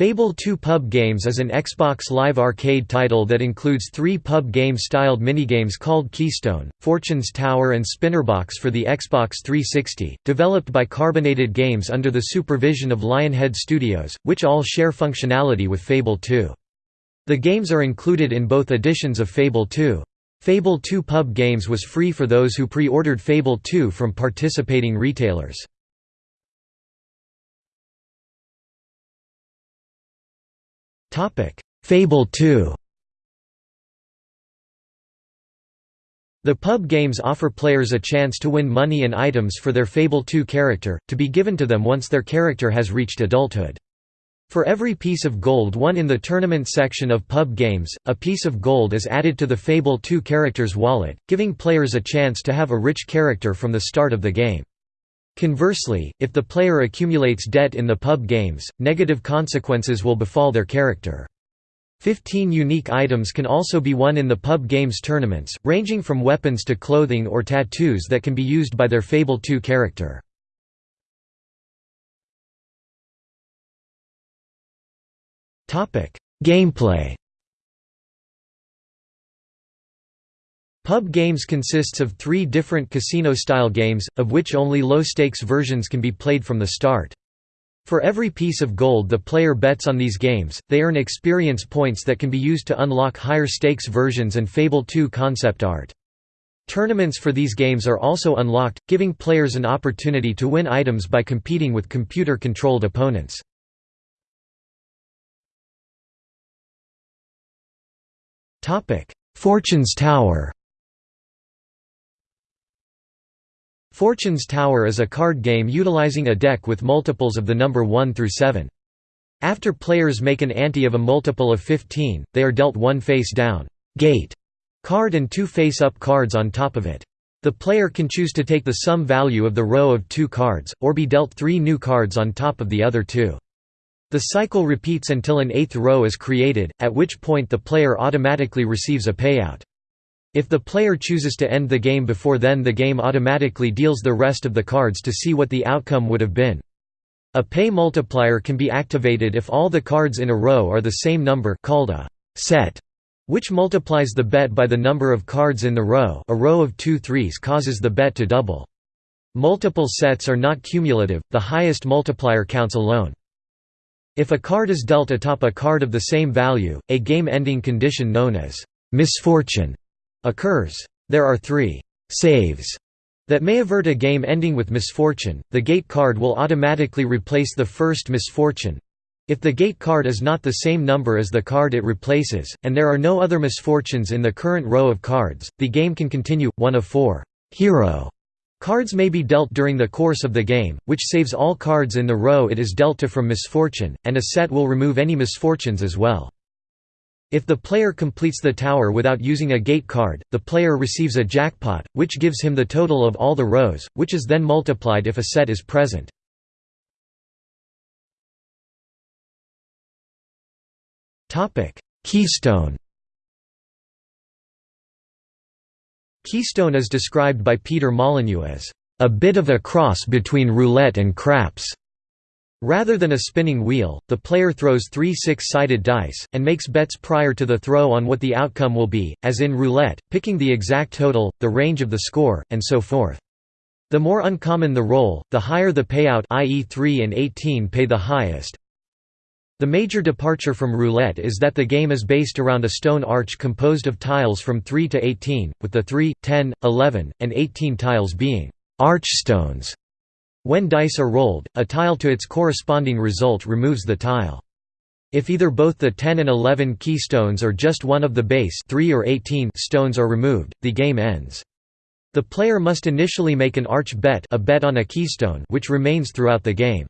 Fable 2 Pub Games is an Xbox Live Arcade title that includes three pub game-styled minigames called Keystone, Fortune's Tower and Spinnerbox for the Xbox 360, developed by Carbonated Games under the supervision of Lionhead Studios, which all share functionality with Fable 2. The games are included in both editions of Fable 2. Fable 2 Pub Games was free for those who pre-ordered Fable 2 from participating retailers. Fable 2 The pub games offer players a chance to win money and items for their Fable 2 character, to be given to them once their character has reached adulthood. For every piece of gold won in the tournament section of pub games, a piece of gold is added to the Fable 2 character's wallet, giving players a chance to have a rich character from the start of the game. Conversely, if the player accumulates debt in the pub games, negative consequences will befall their character. Fifteen unique items can also be won in the pub games tournaments, ranging from weapons to clothing or tattoos that can be used by their Fable 2 character. Gameplay Pub Games consists of three different casino-style games, of which only low-stakes versions can be played from the start. For every piece of gold the player bets on these games, they earn experience points that can be used to unlock higher stakes versions and Fable 2 concept art. Tournaments for these games are also unlocked, giving players an opportunity to win items by competing with computer-controlled opponents. Fortune's Tower Fortune's Tower is a card game utilizing a deck with multiples of the number 1 through 7. After players make an ante of a multiple of 15, they are dealt one face-down gate card and two face-up cards on top of it. The player can choose to take the sum value of the row of two cards, or be dealt three new cards on top of the other two. The cycle repeats until an eighth row is created, at which point the player automatically receives a payout. If the player chooses to end the game before then the game automatically deals the rest of the cards to see what the outcome would have been. A pay multiplier can be activated if all the cards in a row are the same number called a set, which multiplies the bet by the number of cards in the row a row of two threes causes the bet to double. Multiple sets are not cumulative, the highest multiplier counts alone. If a card is dealt atop a card of the same value, a game-ending condition known as misfortune occurs. There are three saves that may avert a game ending with misfortune. The gate card will automatically replace the first misfortune. If the gate card is not the same number as the card it replaces, and there are no other misfortunes in the current row of cards, the game can continue. One of four hero cards may be dealt during the course of the game, which saves all cards in the row it is dealt to from misfortune, and a set will remove any misfortunes as well. If the player completes the tower without using a gate card, the player receives a jackpot, which gives him the total of all the rows, which is then multiplied if a set is present. Keystone Keystone is described by Peter Molyneux as, "...a bit of a cross between roulette and craps." Rather than a spinning wheel, the player throws three six-sided dice, and makes bets prior to the throw on what the outcome will be, as in roulette, picking the exact total, the range of the score, and so forth. The more uncommon the roll, the higher the payout i.e. 3 and 18 pay the highest. The major departure from roulette is that the game is based around a stone arch composed of tiles from 3 to 18, with the 3, 10, 11, and 18 tiles being archstones. When dice are rolled, a tile to its corresponding result removes the tile. If either both the 10 and 11 keystones or just one of the base 3 or 18 stones are removed, the game ends. The player must initially make an arch bet, a bet on a keystone which remains throughout the game.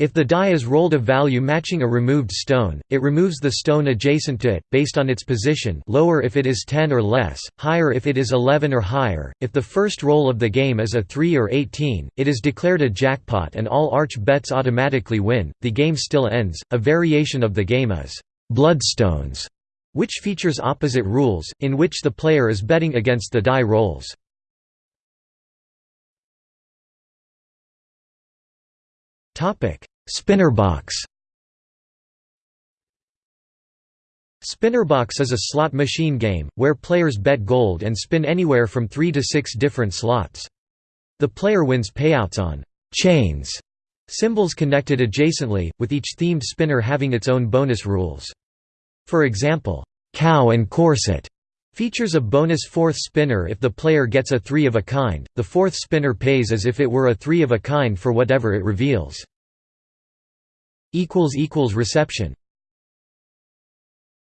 If the die is rolled a value matching a removed stone, it removes the stone adjacent to it, based on its position lower if it is 10 or less, higher if it is 11 or higher. If the first roll of the game is a 3 or 18, it is declared a jackpot and all arch bets automatically win. The game still ends. A variation of the game is Bloodstones, which features opposite rules, in which the player is betting against the die rolls. Spinnerbox Spinnerbox is a slot machine game, where players bet gold and spin anywhere from three to six different slots. The player wins payouts on «chains» symbols connected adjacently, with each themed spinner having its own bonus rules. For example, «cow and corset» features a bonus fourth spinner if the player gets a three of a kind, the fourth spinner pays as if it were a three of a kind for whatever it reveals. Reception